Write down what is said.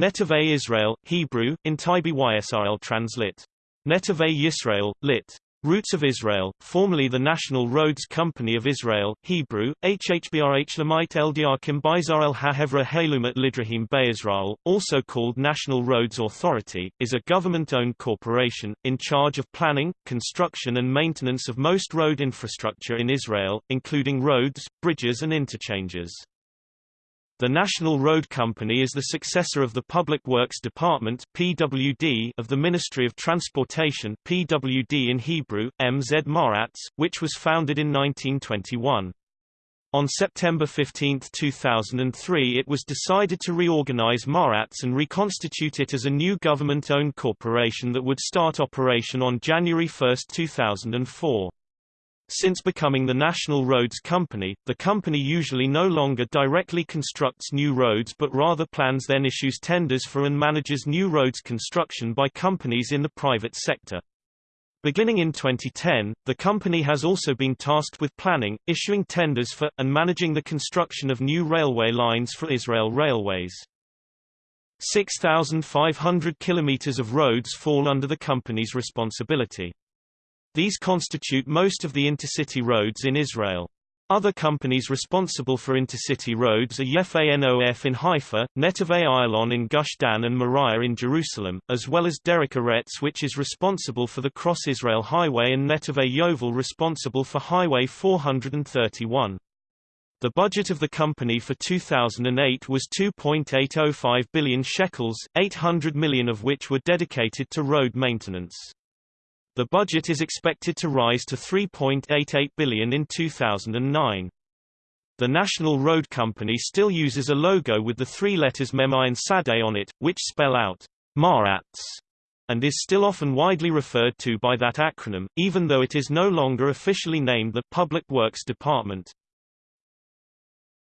Netivei Israel, Hebrew, Intaibi Ysrael translate. Netivei Yisrael, lit. Roots of Israel, formerly the National Roads Company of Israel, Hebrew, HHBRH Lamite Eldiarkim Bizarel HaHevra Halumat Lidrahim Be'Israel, also called National Roads Authority, is a government-owned corporation, in charge of planning, construction and maintenance of most road infrastructure in Israel, including roads, bridges and interchanges. The National Road Company is the successor of the Public Works Department (PWD) of the Ministry of Transportation (PWD in Hebrew, MZ Maratz, which was founded in 1921. On September 15, 2003 it was decided to reorganize Maratz and reconstitute it as a new government-owned corporation that would start operation on January 1, 2004. Since becoming the National Roads Company, the company usually no longer directly constructs new roads but rather plans then issues tenders for and manages new roads construction by companies in the private sector. Beginning in 2010, the company has also been tasked with planning, issuing tenders for, and managing the construction of new railway lines for Israel Railways. 6,500 kilometers of roads fall under the company's responsibility. These constitute most of the intercity roads in Israel. Other companies responsible for intercity roads are Yefe Nof in Haifa, Netivei Ayalon in Gush Dan and Moriah in Jerusalem, as well as Derech Eretz which is responsible for the Cross-Israel Highway and Netivei Yovel responsible for Highway 431. The budget of the company for 2008 was 2.805 billion shekels, 800 million of which were dedicated to road maintenance. The budget is expected to rise to 3.88 billion in 2009. The National Road Company still uses a logo with the three letters Memai and Sade on it, which spell out Marats, and is still often widely referred to by that acronym, even though it is no longer officially named the Public Works Department.